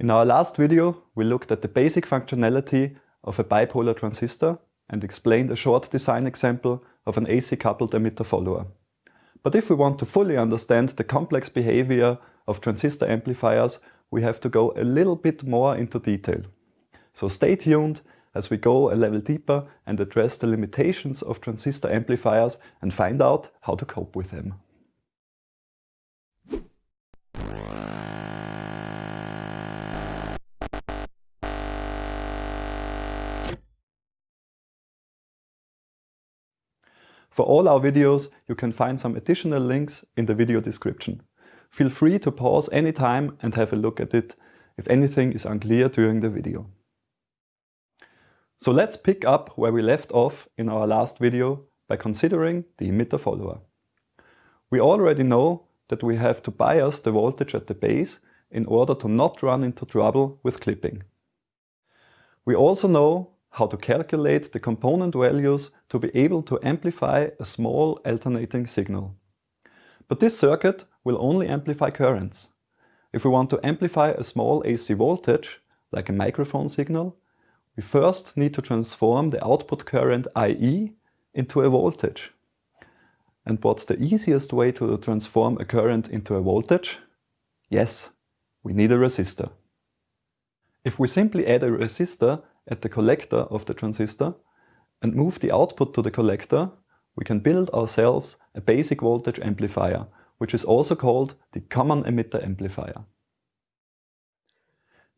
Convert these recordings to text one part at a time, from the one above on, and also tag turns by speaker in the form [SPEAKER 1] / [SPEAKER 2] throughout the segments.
[SPEAKER 1] In our last video, we looked at the basic functionality of a bipolar transistor and explained a short design example of an AC-coupled emitter follower. But if we want to fully understand the complex behavior of transistor amplifiers, we have to go a little bit more into detail. So stay tuned as we go a level deeper and address the limitations of transistor amplifiers and find out how to cope with them. For all our videos, you can find some additional links in the video description. Feel free to pause anytime and have a look at it if anything is unclear during the video. So let's pick up where we left off in our last video by considering the emitter follower. We already know that we have to bias the voltage at the base in order to not run into trouble with clipping. We also know how to calculate the component values to be able to amplify a small alternating signal. But this circuit will only amplify currents. If we want to amplify a small AC voltage, like a microphone signal, we first need to transform the output current IE into a voltage. And what's the easiest way to transform a current into a voltage? Yes, we need a resistor. If we simply add a resistor at the collector of the transistor and move the output to the collector, we can build ourselves a basic voltage amplifier, which is also called the common emitter amplifier.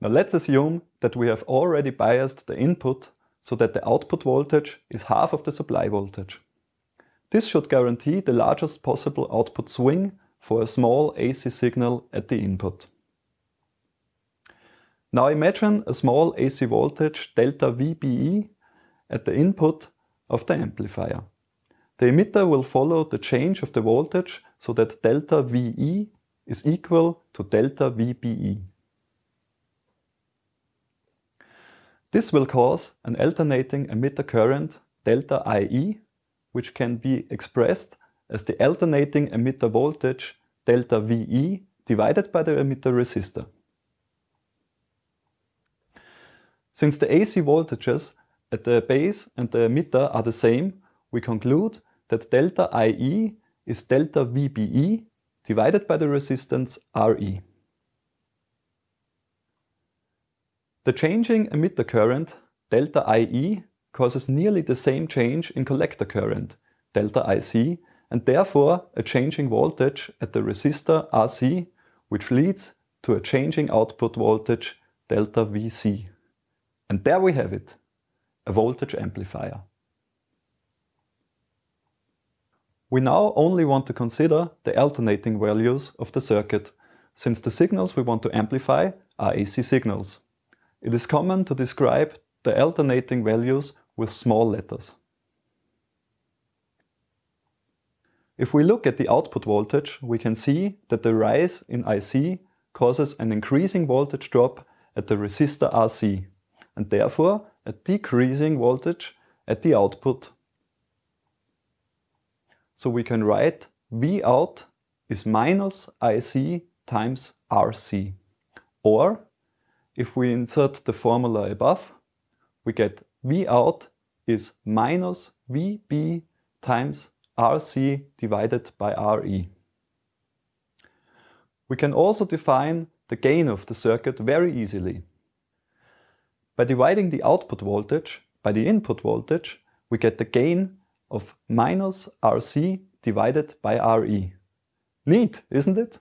[SPEAKER 1] Now let's assume that we have already biased the input so that the output voltage is half of the supply voltage. This should guarantee the largest possible output swing for a small AC signal at the input. Now imagine a small AC voltage delta VBE at the input of the amplifier. The emitter will follow the change of the voltage so that delta VE is equal to delta VBE. This will cause an alternating emitter current delta IE, which can be expressed as the alternating emitter voltage delta VE divided by the emitter resistor. Since the AC voltages at the base and the emitter are the same, we conclude that delta IE is delta VBE divided by the resistance RE. The changing emitter current, delta IE, causes nearly the same change in collector current, delta IC, and therefore a changing voltage at the resistor RC, which leads to a changing output voltage, delta VC. And there we have it, a voltage amplifier. We now only want to consider the alternating values of the circuit, since the signals we want to amplify are AC signals. It is common to describe the alternating values with small letters. If we look at the output voltage, we can see that the rise in IC causes an increasing voltage drop at the resistor RC and therefore a decreasing voltage at the output. So we can write V out is minus IC times RC. Or if we insert the formula above, we get V out is minus VB times RC divided by RE. We can also define the gain of the circuit very easily. By dividing the output voltage by the input voltage, we get the gain of minus RC divided by RE. Neat, isn't it?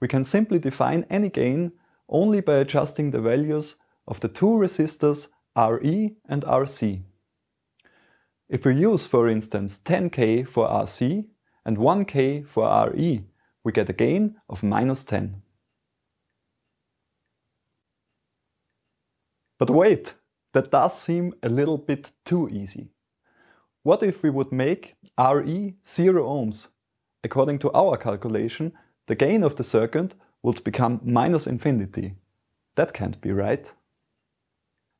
[SPEAKER 1] We can simply define any gain only by adjusting the values of the two resistors RE and RC. If we use, for instance, 10K for RC and 1K for RE, we get a gain of minus 10. But wait, that does seem a little bit too easy. What if we would make Re 0 ohms? According to our calculation, the gain of the circuit would become minus infinity. That can't be right.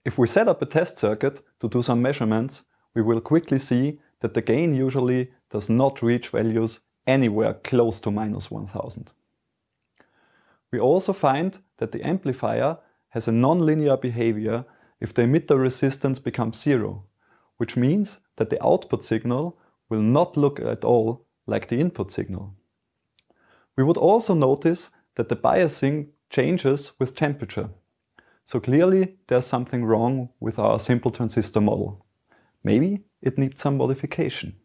[SPEAKER 1] If we set up a test circuit to do some measurements, we will quickly see that the gain usually does not reach values anywhere close to minus 1000. We also find that the amplifier has a nonlinear behavior if the emitter resistance becomes zero, which means that the output signal will not look at all like the input signal. We would also notice that the biasing changes with temperature. So clearly there's something wrong with our simple transistor model. Maybe it needs some modification.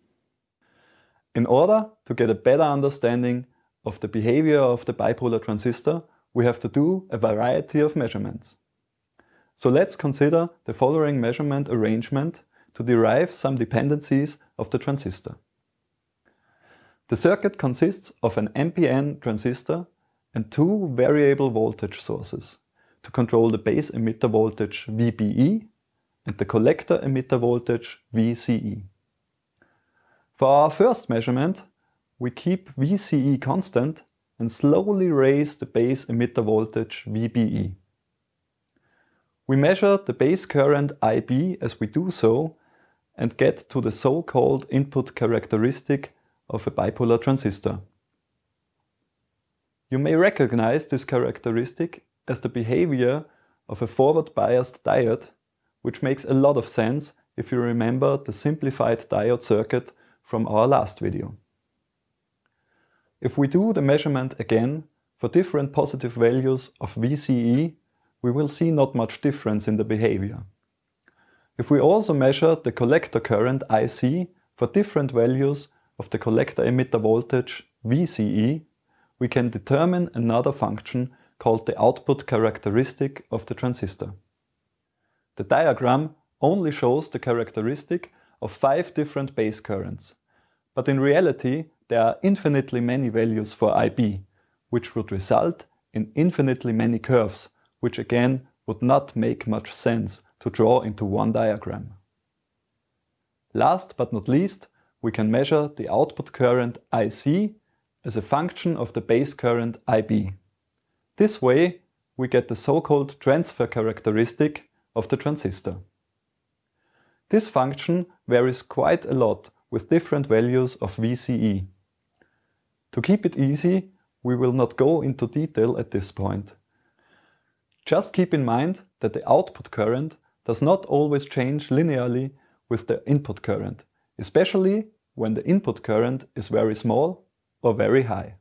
[SPEAKER 1] In order to get a better understanding of the behavior of the bipolar transistor, we have to do a variety of measurements. So let's consider the following measurement arrangement to derive some dependencies of the transistor. The circuit consists of an NPN transistor and two variable voltage sources to control the base emitter voltage VBE and the collector emitter voltage VCE. For our first measurement, we keep VCE constant and slowly raise the base emitter voltage VBE. We measure the base current IB as we do so and get to the so-called input characteristic of a bipolar transistor. You may recognize this characteristic as the behavior of a forward-biased diode, which makes a lot of sense if you remember the simplified diode circuit from our last video. If we do the measurement again for different positive values of VCE, we will see not much difference in the behavior. If we also measure the collector current IC for different values of the collector emitter voltage VCE, we can determine another function called the output characteristic of the transistor. The diagram only shows the characteristic of five different base currents, but in reality there are infinitely many values for IB, which would result in infinitely many curves, which again would not make much sense to draw into one diagram. Last but not least, we can measure the output current IC as a function of the base current IB. This way we get the so-called transfer characteristic of the transistor. This function varies quite a lot with different values of VCE. To keep it easy, we will not go into detail at this point. Just keep in mind that the output current does not always change linearly with the input current, especially when the input current is very small or very high.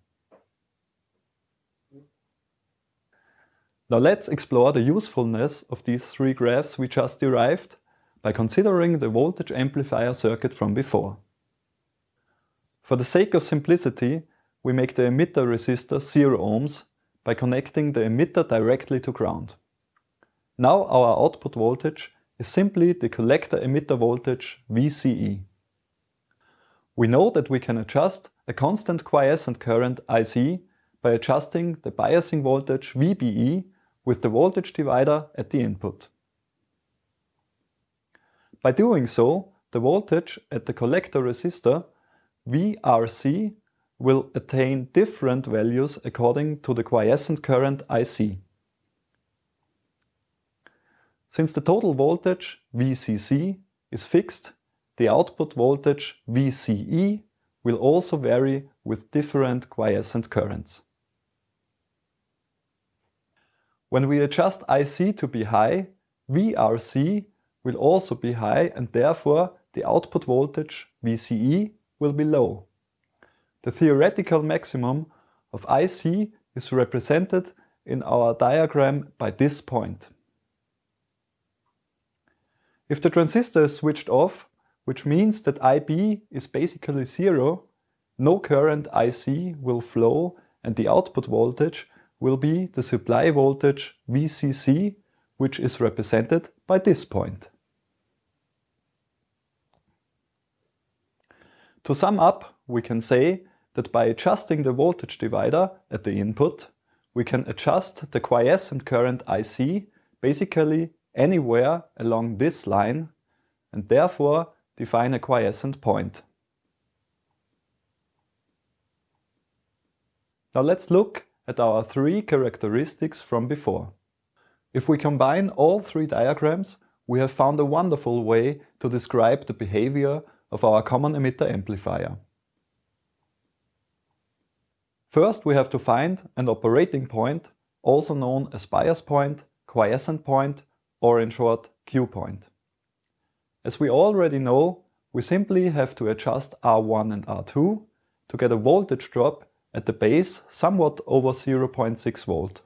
[SPEAKER 1] Now let's explore the usefulness of these three graphs we just derived by considering the voltage amplifier circuit from before. For the sake of simplicity, we make the emitter resistor 0 ohms by connecting the emitter directly to ground. Now our output voltage is simply the collector emitter voltage VCE. We know that we can adjust a constant quiescent current IC by adjusting the biasing voltage VBE with the voltage divider at the input. By doing so, the voltage at the collector resistor VRC will attain different values according to the quiescent current IC. Since the total voltage VCC is fixed, the output voltage VCE will also vary with different quiescent currents. When we adjust IC to be high, VRC will also be high and therefore the output voltage VCE will be low. The theoretical maximum of IC is represented in our diagram by this point. If the transistor is switched off, which means that IB is basically zero, no current IC will flow and the output voltage will be the supply voltage VCC, which is represented by this point. To sum up, we can say that by adjusting the voltage divider at the input, we can adjust the quiescent current IC basically anywhere along this line and therefore define a quiescent point. Now let's look at our three characteristics from before. If we combine all three diagrams, we have found a wonderful way to describe the behavior of our common emitter amplifier. First we have to find an operating point, also known as bias point, quiescent point, or in short, Q point. As we already know, we simply have to adjust R1 and R2 to get a voltage drop at the base somewhat over 0.6 volt.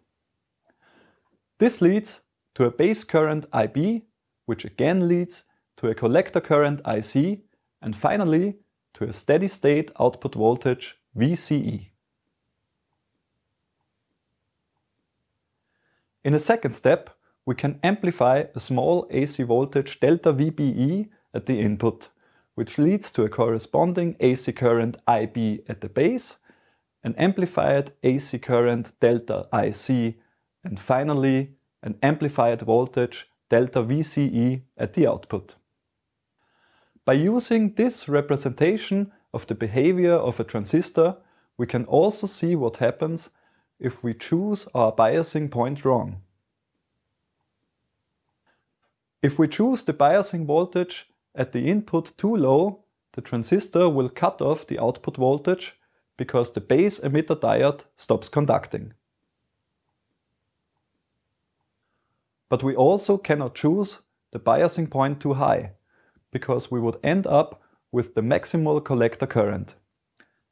[SPEAKER 1] This leads to a base current IB, which again leads to a collector current IC, and finally to a steady state output voltage VCE. In a second step, we can amplify a small AC voltage delta VBE at the input, which leads to a corresponding AC current IB at the base, an amplified AC current delta IC, and finally an amplified voltage delta VCE at the output. By using this representation of the behavior of a transistor, we can also see what happens if we choose our biasing point wrong. If we choose the biasing voltage at the input too low, the transistor will cut off the output voltage because the base emitter diode stops conducting. But we also cannot choose the biasing point too high, because we would end up with the maximal collector current.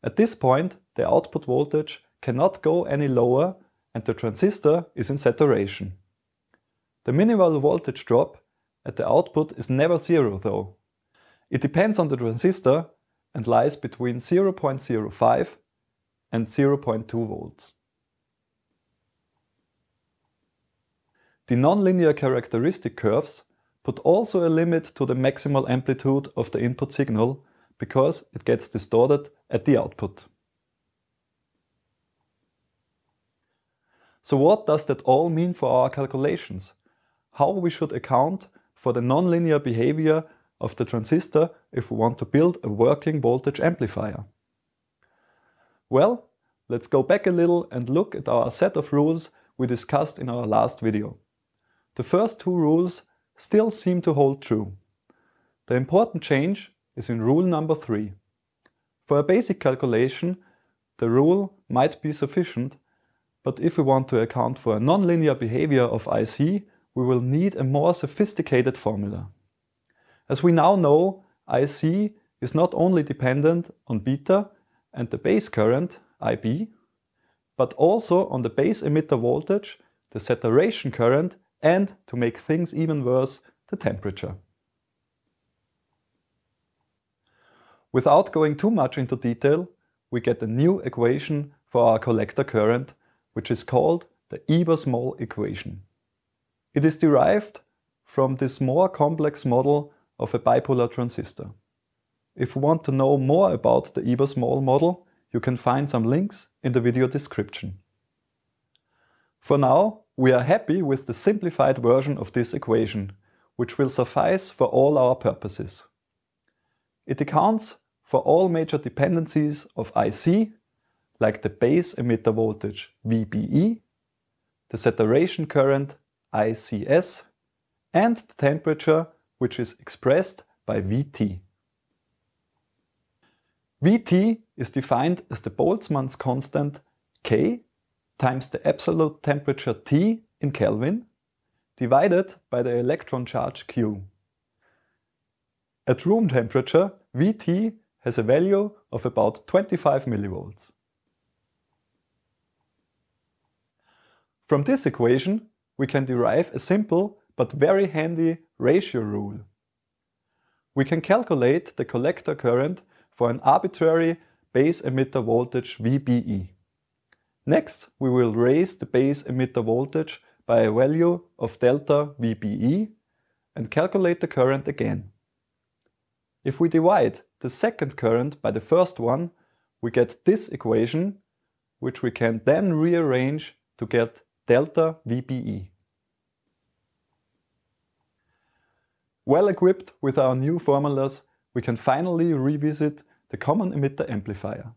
[SPEAKER 1] At this point, the output voltage cannot go any lower and the transistor is in saturation. The minimal voltage drop at the output is never zero though. It depends on the transistor and lies between 0.05 and 0.2 volts. The nonlinear characteristic curves put also a limit to the maximal amplitude of the input signal because it gets distorted at the output. So what does that all mean for our calculations? How we should account for the nonlinear behavior of the transistor if we want to build a working voltage amplifier? Well, let's go back a little and look at our set of rules we discussed in our last video. The first two rules still seem to hold true. The important change is in rule number three. For a basic calculation, the rule might be sufficient, but if we want to account for a nonlinear behavior of IC, we will need a more sophisticated formula. As we now know, IC is not only dependent on beta and the base current, IB, but also on the base emitter voltage, the saturation current and, to make things even worse, the temperature. Without going too much into detail, we get a new equation for our collector current, which is called the Ebers-Moll equation. It is derived from this more complex model of a bipolar transistor. If you want to know more about the Ebers-Moll model, you can find some links in the video description. For now, we are happy with the simplified version of this equation, which will suffice for all our purposes. It accounts for all major dependencies of IC, like the base emitter voltage VBE, the saturation current ICS, and the temperature, which is expressed by Vt. Vt is defined as the Boltzmann's constant K times the absolute temperature T in Kelvin divided by the electron charge Q. At room temperature, Vt has a value of about 25 millivolts. From this equation, we can derive a simple but very handy ratio rule. We can calculate the collector current for an arbitrary base emitter voltage VBE. Next, we will raise the base emitter voltage by a value of delta VBE and calculate the current again. If we divide the second current by the first one, we get this equation, which we can then rearrange to get delta VBE. Well equipped with our new formulas, we can finally revisit the common emitter amplifier.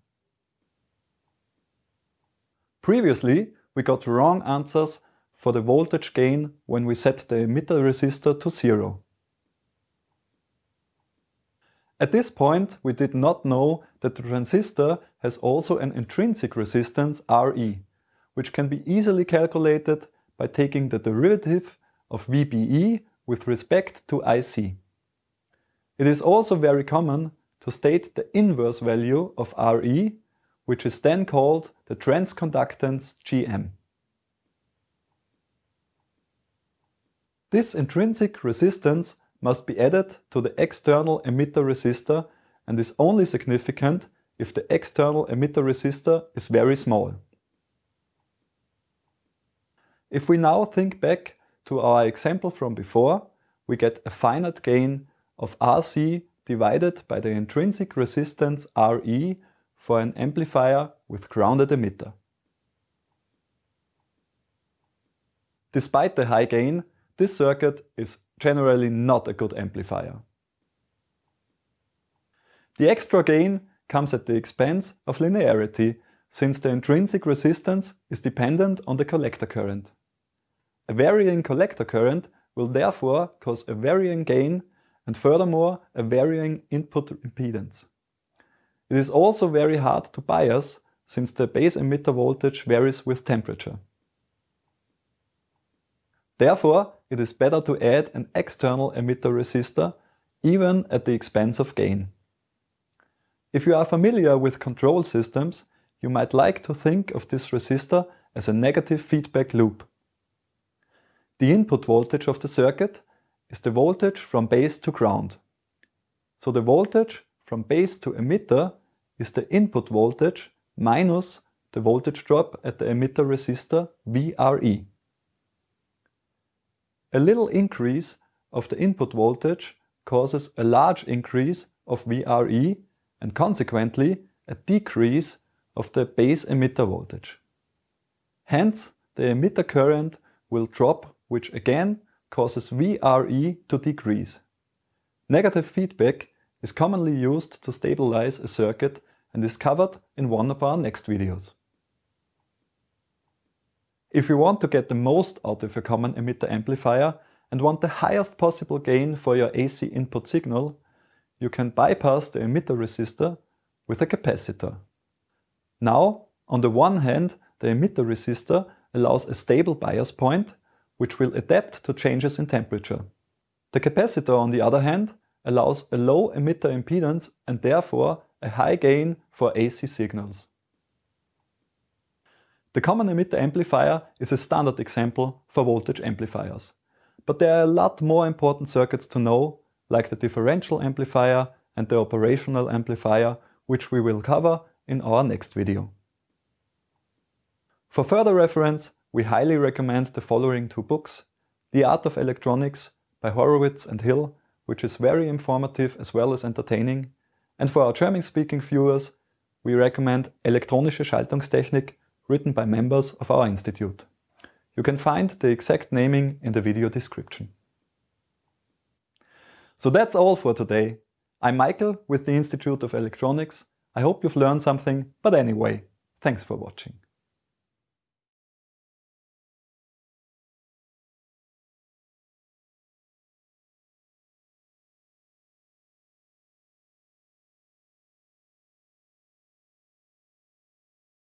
[SPEAKER 1] Previously, we got wrong answers for the voltage gain when we set the emitter resistor to zero. At this point, we did not know that the transistor has also an intrinsic resistance Re, which can be easily calculated by taking the derivative of VBE with respect to IC. It is also very common to state the inverse value of Re, which is then called the transconductance Gm. This intrinsic resistance must be added to the external emitter resistor and is only significant if the external emitter resistor is very small. If we now think back to our example from before, we get a finite gain of RC divided by the intrinsic resistance Re for an amplifier with grounded emitter. Despite the high gain, this circuit is generally not a good amplifier. The extra gain comes at the expense of linearity, since the intrinsic resistance is dependent on the collector current. A varying collector current will therefore cause a varying gain and furthermore a varying input impedance. It is also very hard to bias since the base emitter voltage varies with temperature. Therefore, it is better to add an external emitter resistor even at the expense of gain. If you are familiar with control systems, you might like to think of this resistor as a negative feedback loop. The input voltage of the circuit is the voltage from base to ground. So the voltage from base to emitter is the input voltage minus the voltage drop at the emitter resistor VRE. A little increase of the input voltage causes a large increase of VRE and consequently a decrease of the base emitter voltage. Hence, the emitter current will drop which again causes VRE to decrease. Negative feedback is commonly used to stabilize a circuit and is covered in one of our next videos. If you want to get the most out of your common emitter amplifier and want the highest possible gain for your AC input signal, you can bypass the emitter resistor with a capacitor. Now, on the one hand, the emitter resistor allows a stable bias point which will adapt to changes in temperature. The capacitor, on the other hand, allows a low emitter impedance and therefore a high gain for AC signals. The common emitter amplifier is a standard example for voltage amplifiers. But there are a lot more important circuits to know, like the differential amplifier and the operational amplifier, which we will cover in our next video. For further reference, we highly recommend the following two books. The Art of Electronics by Horowitz and Hill, which is very informative as well as entertaining. And for our German-speaking viewers, we recommend Elektronische Schaltungstechnik, written by members of our institute. You can find the exact naming in the video description. So that's all for today. I'm Michael with the Institute of Electronics. I hope you've learned something, but anyway, thanks for watching.